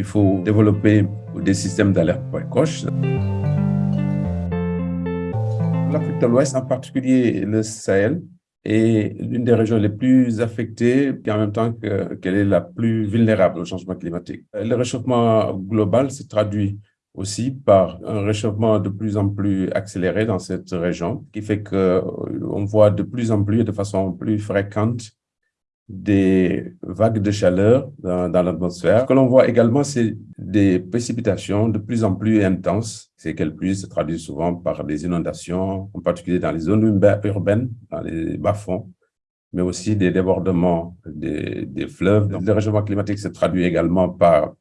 il faut développer des systèmes d'alerte précoce. L'Afrique de l'Ouest, en particulier le Sahel, est l'une des régions les plus affectées et en même temps qu'elle est la plus vulnérable au changement climatique. Le réchauffement global se traduit aussi par un réchauffement de plus en plus accéléré dans cette région, qui fait qu'on voit de plus en plus, de façon plus fréquente, des vagues de chaleur dans, l'atmosphère. Ce que l'on voit également, c'est des précipitations de plus en plus intenses. Ces qu'elles pluies se traduisent souvent par des inondations, en particulier dans les zones urbaines, dans les bas-fonds, mais aussi des débordements des, fleuves. Le réchauffement climatique se traduit également par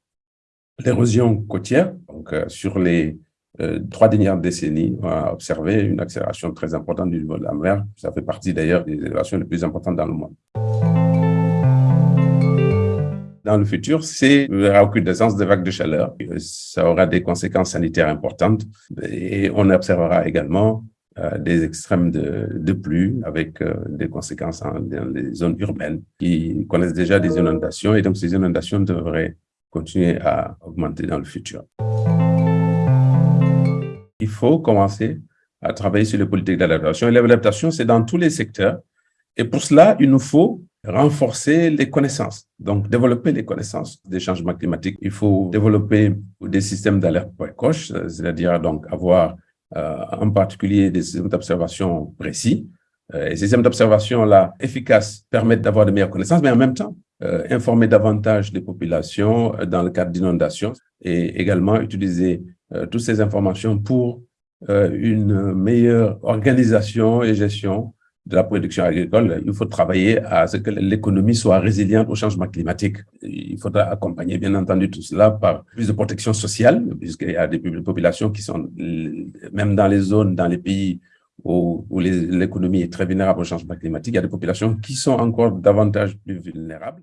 l'érosion côtière. Donc, euh, sur les euh, trois dernières décennies, on a observé une accélération très importante du niveau de la mer. Ça fait partie d'ailleurs des élévations les plus importantes dans le monde dans le futur, c'est la recrudescence des vagues de chaleur. Ça aura des conséquences sanitaires importantes et on observera également euh, des extrêmes de, pluie avec euh, des conséquences dans les zones urbaines qui connaissent déjà des inondations et donc ces inondations devraient continuer à augmenter dans le futur. Il faut commencer à travailler sur les politiques d'adaptation. Et l'adaptation, c'est dans tous les secteurs. Et pour cela, il nous faut renforcer les connaissances, donc développer les connaissances des changements climatiques. Il faut développer des systèmes d'alerte précoce, c'est-à-dire donc avoir euh, en particulier des systèmes d'observation précis. Euh, ces systèmes d'observation-là efficaces permettent d'avoir de meilleures connaissances, mais en même temps, euh, informer davantage les populations dans le cadre d'inondations et également utiliser toutes ces informations pour une meilleure organisation et gestion de la production agricole, il faut travailler à ce que l'économie soit résiliente au changement climatique. Il faudra accompagner, bien entendu, tout cela par plus de protection sociale, puisqu'il y a des populations qui sont, même dans les zones, dans les pays où, l'économie est très vulnérable au changement climatique, il y a des populations qui sont encore davantage plus vulnérables.